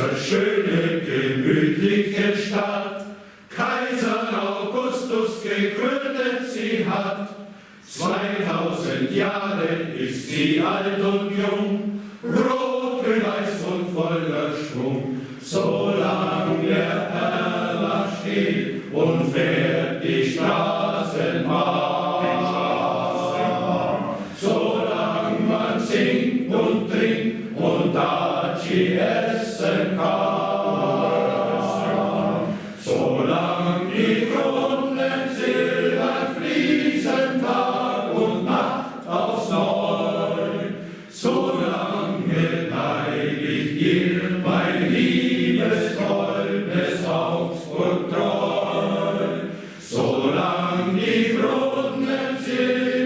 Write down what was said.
unsere schöne, gemütliche Stadt. Kaiser Augustus gegründet sie hat. 2000 Jahre ist sie alt und jung, rot, weiß und voller Schwung. Solange der Herr steht und fährt die Straßenbahn. solange man singt und trinkt und da sie kann. Solange die Kronen silbern fließen Tag und Nacht aufs Neu, solange bleib ich mein liebes goldenes Augsburg treu. Solange die Kronen silbern